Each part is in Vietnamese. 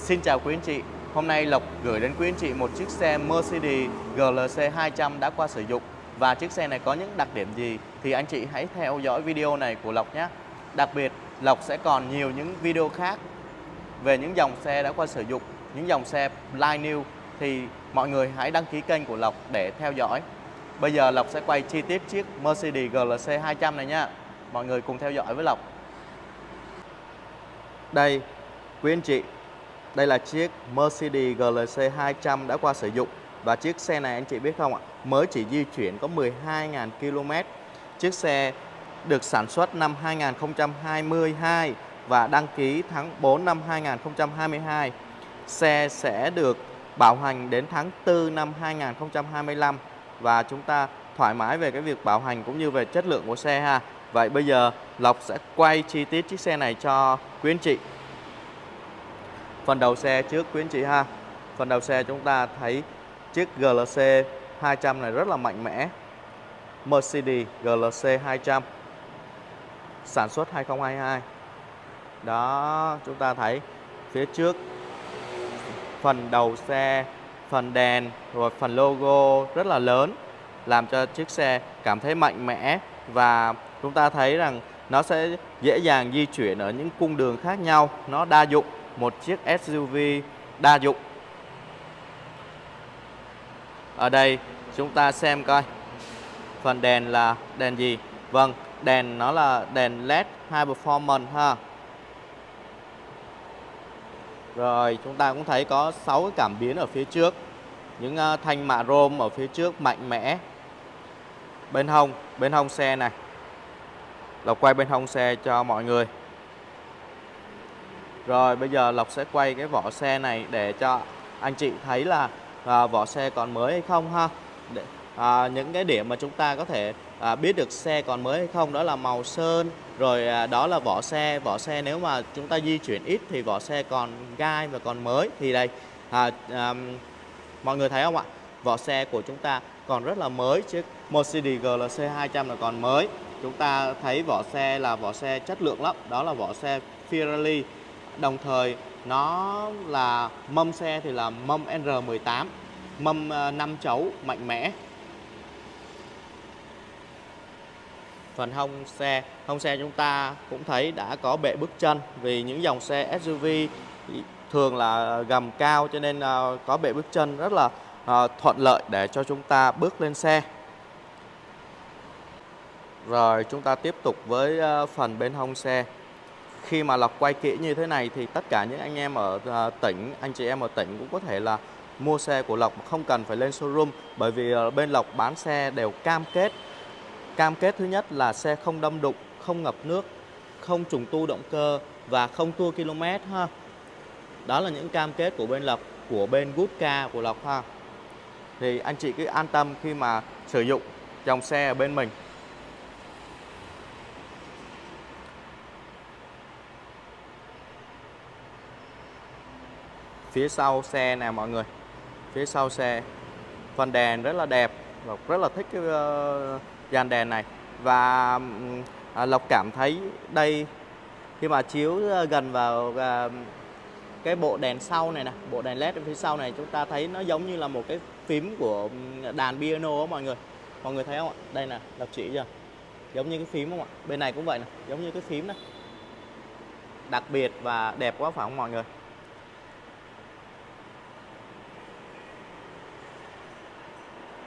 Xin chào quý anh chị. Hôm nay Lộc gửi đến quý anh chị một chiếc xe Mercedes GLC 200 đã qua sử dụng và chiếc xe này có những đặc điểm gì thì anh chị hãy theo dõi video này của Lộc nhé. Đặc biệt Lộc sẽ còn nhiều những video khác về những dòng xe đã qua sử dụng, những dòng xe line new thì mọi người hãy đăng ký kênh của Lộc để theo dõi. Bây giờ Lộc sẽ quay chi tiết chiếc Mercedes GLC 200 này nha. Mọi người cùng theo dõi với Lộc. Đây, quý anh chị, đây là chiếc Mercedes GLC 200 đã qua sử dụng và chiếc xe này anh chị biết không ạ, mới chỉ di chuyển có 12.000 km. Chiếc xe được sản xuất năm 2022 và đăng ký tháng 4 năm 2022. Xe sẽ được bảo hành đến tháng 4 năm 2025 và chúng ta thoải mái về cái việc bảo hành cũng như về chất lượng của xe ha. Vậy bây giờ Lộc sẽ quay chi tiết chiếc xe này cho quý anh chị. Phần đầu xe trước quý anh chị ha. Phần đầu xe chúng ta thấy chiếc GLC 200 này rất là mạnh mẽ. Mercedes GLC 200 sản xuất 2022. Đó, chúng ta thấy phía trước phần đầu xe, phần đèn rồi phần logo rất là lớn làm cho chiếc xe cảm thấy mạnh mẽ và chúng ta thấy rằng nó sẽ dễ dàng di chuyển ở những cung đường khác nhau, nó đa dụng, một chiếc SUV đa dụng. Ở đây chúng ta xem coi phần đèn là đèn gì? Vâng, đèn nó là đèn LED High Performance ha. Rồi chúng ta cũng thấy có 6 cái cảm biến ở phía trước Những à, thanh mạ rôm ở phía trước mạnh mẽ Bên hông, bên hông xe này Lộc quay bên hông xe cho mọi người rồi bây giờ Lộc sẽ quay cái vỏ xe này để cho anh chị thấy là à, vỏ xe còn mới hay không ha. Để, à, Những cái điểm mà chúng ta có thể à, biết được xe còn mới hay không đó là màu sơn rồi à, đó là vỏ xe. Vỏ xe nếu mà chúng ta di chuyển ít thì vỏ xe còn gai và còn mới. Thì đây à, à, mọi người thấy không ạ? Vỏ xe của chúng ta còn rất là mới chiếc Mercedes GLC 200 là còn mới. Chúng ta thấy vỏ xe là vỏ xe chất lượng lắm. Đó là vỏ xe Pirelli đồng thời, nó là mâm xe thì là mâm R18 mâm ờ, 5 chấu mạnh mẽ. Phần hông xe hông xe chúng ta cũng thấy đã có bệ bước chân vì những dòng xe SUV thường là gầm cao cho nên ờ, có bệ bước chân rất là ờ, thuận lợi để cho chúng ta bước lên xe. Rồi chúng ta tiếp tục với phần bên hông xe khi mà lọc quay kỹ như thế này thì tất cả những anh em ở à, tỉnh anh chị em ở tỉnh cũng có thể là mua xe của Lộc không cần phải lên showroom bởi vì ờ, bên Lộc bán xe đều cam kết Cam kết thứ nhất là xe không đâm đụng, không ngập nước, không trùng tu động cơ và không tua km ha. Đó là những cam kết của bên Lộc, của bên Good Car của Lộc ha. Thì anh chị cứ an tâm khi mà sử dụng dòng xe ở bên mình. Phía sau xe nè mọi người. Phía sau xe. Phần đèn rất là đẹp, Lộc rất là thích cái ờ, dàn đèn này. Và à, Lộc cảm thấy đây khi mà chiếu ờ, gần vào à, cái bộ đèn sau này nè bộ đèn led phía sau này chúng ta thấy nó giống như là một cái phím của đàn piano đó mọi người. Mọi người thấy không ạ? Đây nè Lộc chỉ chưa? Giống như cái phím không ạ? Bên này cũng vậy nè giống như cái phím này đặc biệt và đẹp quá phải không mọi người?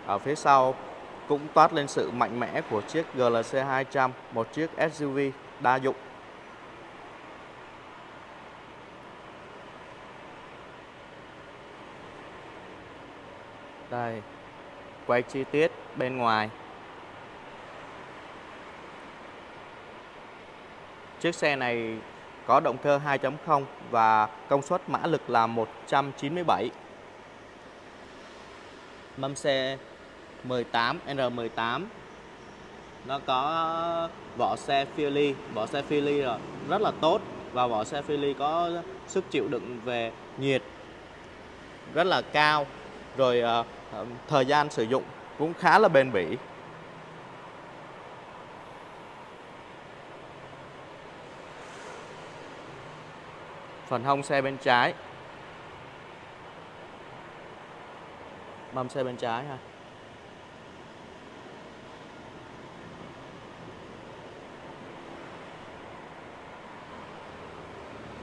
Ở phía sau cũng toát lên sự mạnh mẽ của chiếc GLC 200, một chiếc SUV đa dụng. Đây, quay chi tiết bên ngoài. Chiếc xe này có động cơ 2.0 và công suất mã lực là 197. Mâm xe 18 R18 nó có vỏ xe Philly vỏ xe Philly rồi. Rất là tốt và vỏ xe Philly có sức chịu đựng về nhiệt rất là cao. Rồi uh, thời gian sử dụng cũng khá là bền bỉ. Phần hông xe bên trái. Mâm xe bên trái ha.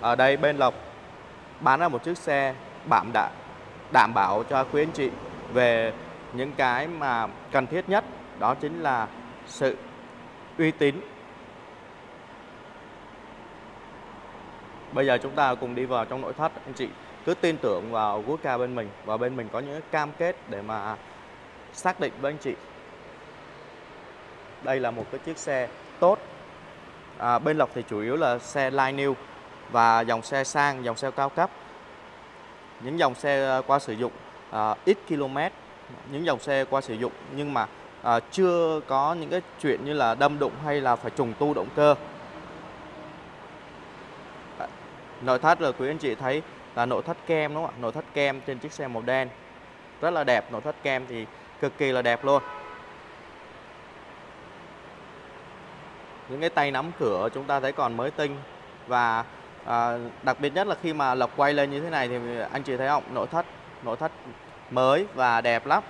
Ở đây bên Lộc bán ra một chiếc xe đảm đã đảm bảo cho quý anh chị về những cái mà cần thiết nhất đó chính là sự uy tín. Bây giờ chúng ta cùng đi vào trong nội thất anh chị cứ tin tưởng vào Woodca bên mình và bên mình có những cam kết để mà xác định với anh chị. Đây là một cái chiếc xe tốt. À, bên Lộc thì chủ yếu là xe line new và dòng xe sang dòng xe cao cấp. Những dòng xe ờ, qua sử dụng à, ít km. Những dòng xe qua sử dụng nhưng mà à, chưa có những cái chuyện như là đâm đụng hay là phải trùng tu động cơ. Nội thất là quý anh chị thấy là nội thất kem đúng không ạ? Nội thất kem trên chiếc xe màu đen. Rất là đẹp nội thất kem thì cực kỳ là đẹp luôn. Những cái tay nắm cửa chúng ta thấy còn mới tinh và à, đặc biệt nhất là khi mà lộc quay lên như thế này thì anh chị thấy không? Nội thất nội thất mới và đẹp lắm.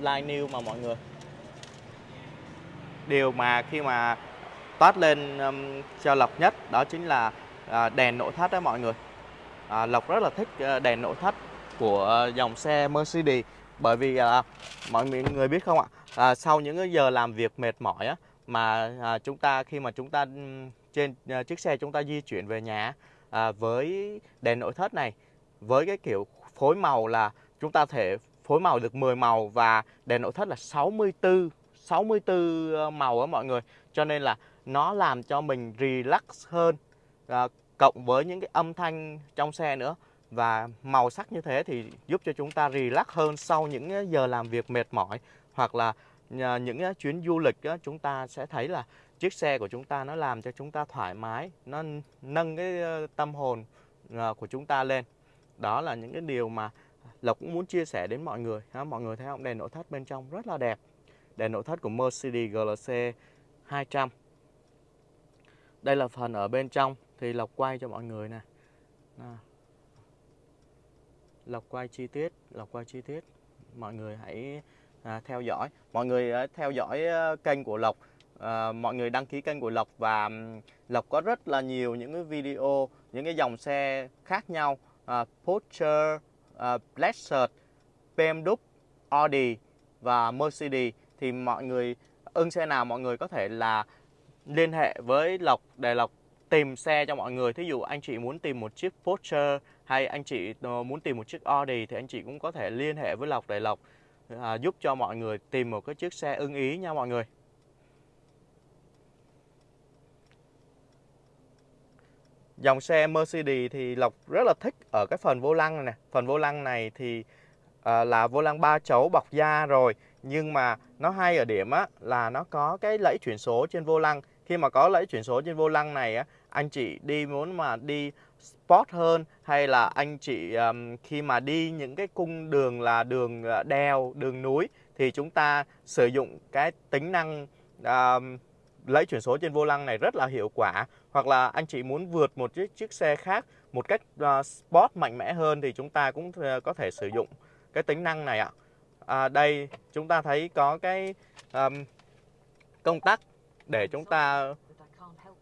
Line new mà mọi người. Điều mà khi mà toát lên um, cho lộc nhất đó chính là à, đèn nội thất đó mọi người. À, lộc rất là thích à, đèn nội thất của dòng xe Mercedes bởi vì à, mọi người biết không ạ? À, sau những giờ làm việc mệt mỏi á mà à, chúng ta khi mà chúng ta trên uh, chiếc xe chúng ta di chuyển về nhà uh, với đèn nội thất này với cái kiểu phối màu là chúng ta thể phối màu được 10 màu và đèn nội thất là 64 64 ờ, màu á mọi người. Cho nên là nó làm cho mình relax hơn à, cộng với những cái âm thanh trong xe nữa. Và màu sắc như thế thì giúp cho chúng ta relax hơn sau những ờ, giờ làm việc mệt mỏi hoặc là ờ, những chuyến du lịch chúng ta sẽ thấy là chiếc xe của chúng ta nó làm cho chúng ta thoải mái nó nâng cái tâm hồn ờ, của chúng ta lên. Đó là những cái điều mà Lộc cũng muốn chia sẻ đến mọi người mọi người thấy không? Đèn nội thất bên trong rất là đẹp. Đèn nội thất của Mercedes GLC 200 đây là phần ở bên trong thì Lộc quay cho mọi người nè. Lộc quay chi tiết Lộc quay chi tiết. Mọi người hãy à, theo dõi. Mọi người à, theo dõi à, kênh của Lộc à, mọi người đăng ký kênh của Lộc và Lộc có rất là nhiều những cái video những cái dòng xe khác nhau à, Porsche, à, Lexus, BMW, Audi và Mercedes thì mọi người ưng xe nào mọi người có thể là liên hệ với Lộc để Lộc tìm xe cho mọi người. Thí dụ anh chị muốn tìm một chiếc Porsche hay anh chị ờ, muốn tìm một chiếc Audi thì anh chị cũng có thể liên hệ với Lộc để Lộc à, giúp cho mọi người tìm một cái chiếc xe ưng ý nha mọi người. Dòng xe Mercedes thì Lộc rất là thích ở cái phần vô lăng này nè. Phần vô lăng này thì à, là vô lăng ba chấu bọc da rồi. Nhưng mà nó hay ở điểm á là nó có cái lẫy chuyển số trên vô lăng. Khi mà có lẫy chuyển số trên vô lăng này á, anh chị đi muốn mà đi sport hơn hay là anh chị um, khi mà đi những cái cung đường là đường à, đèo, đường núi thì chúng ta sử dụng cái tính năng um, lấy chuyển số trên vô lăng này rất là hiệu quả hoặc là anh chị muốn vượt một chiếc, chiếc xe khác một cách uh, sport mạnh mẽ hơn thì chúng ta cũng uh, có thể sử dụng cái tính năng này ạ. À, đây chúng ta thấy có cái um, công tắc để chúng ta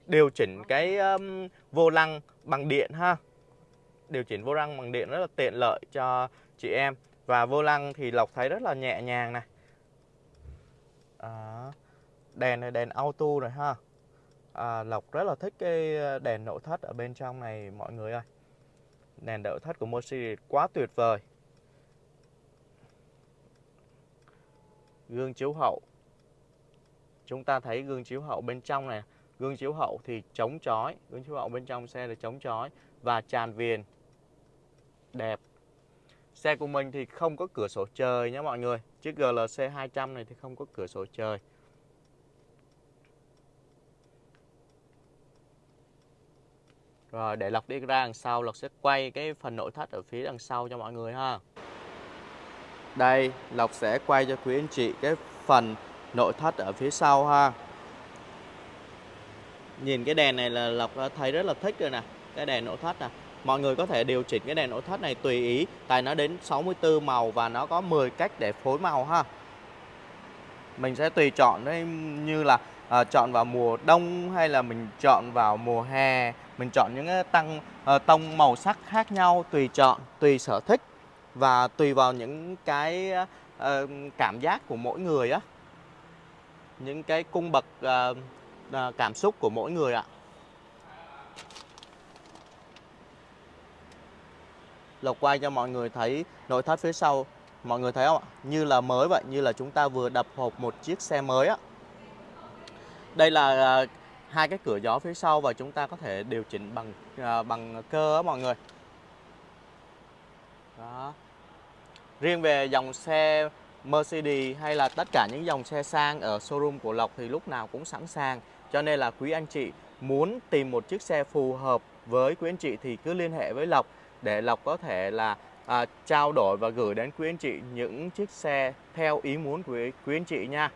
điều chỉnh cái um, vô lăng bằng điện ha. Điều chỉnh vô lăng bằng điện rất là tiện lợi cho chị em. Và vô lăng thì lộc thấy rất là nhẹ nhàng này. À, đèn này đèn auto rồi ha à, lộc rất là thích cái ờ, đèn nội thất ở bên trong này mọi người ơi. Đèn nội thất của Mercedes quá tuyệt vời. Gương chiếu hậu. Chúng ta thấy gương chiếu hậu bên trong này gương chiếu hậu thì chống chói. Gương chiếu hậu bên trong xe là chống chói và tràn viền. Đẹp. Xe của mình thì không có cửa sổ trời nhé mọi người. Chiếc GLC 200 này thì không có cửa sổ trời. Rồi, để Lộc đi ra đằng sau, Lộc sẽ quay cái phần nội thất ở phía đằng sau cho mọi người ha. Đây, Lộc sẽ quay cho quý anh chị cái phần nội thất ở phía sau ha. Nhìn cái đèn này là Lộc thấy rất là thích rồi nè, cái đèn nội thất nè. Mọi người có thể điều chỉnh cái đèn nội thất này tùy ý, tại nó đến 64 màu và nó có 10 cách để phối màu ha. Mình sẽ tùy chọn đấy, như là à, chọn vào mùa đông hay là mình chọn vào mùa hè? Mình chọn những cái tăng à, tông màu sắc khác nhau tùy chọn tùy sở thích và tùy vào những cái à, cảm giác của mỗi người á. Những cái cung bậc à, à, cảm xúc của mỗi người ạ. Lộc quay cho mọi người thấy nội thất phía sau. Mọi người thấy không ạ? Như là mới vậy, như là chúng ta vừa đập hộp một chiếc xe mới á. Đây là à, hai cái cửa gió phía sau và chúng ta có thể điều chỉnh bằng à, bằng cơ đó mọi người. Đó. Riêng về dòng xe Mercedes hay là tất cả những dòng xe sang ở showroom của Lộc thì lúc nào cũng sẵn sàng. Cho nên là quý anh chị muốn tìm một chiếc xe phù hợp với quý anh chị thì cứ liên hệ với Lộc để Lộc có thể là à, trao đổi và gửi đến quý anh chị những chiếc xe theo ý muốn của quý anh chị nha.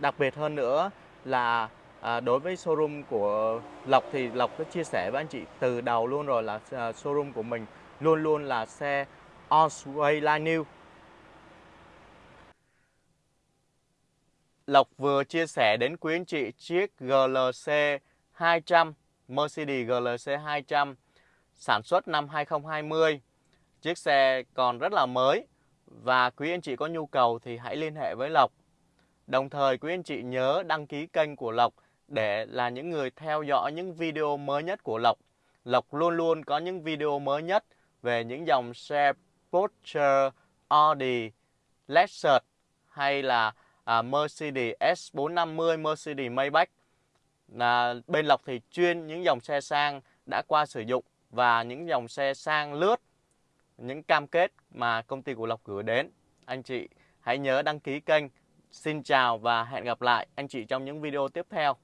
Đặc biệt hơn nữa là à, đối với showroom của Lộc thì Lộc có chia sẻ với anh chị từ đầu luôn rồi là à, showroom của mình luôn luôn là xe Osway Line New. Lộc vừa chia sẻ đến quý anh chị chiếc GLC 200 Mercedes GLC 200 sản xuất năm 2020. Chiếc xe còn rất là mới và quý anh chị có nhu cầu thì hãy liên hệ với Lộc. Đồng thời quý anh chị nhớ đăng ký kênh của Lộc để là những người theo dõi những video mới nhất của Lộc. Lộc luôn luôn có những video mới nhất về những dòng xe Porsche, Audi, Lexus hay là à, Mercedes S450, Mercedes Maybach. Là bên Lộc thì chuyên những dòng xe sang đã qua sử dụng và những dòng xe sang lướt, những cam kết mà công ty của Lộc gửi đến. Anh chị hãy nhớ đăng ký kênh. Xin chào và hẹn gặp lại anh chị trong những video tiếp theo.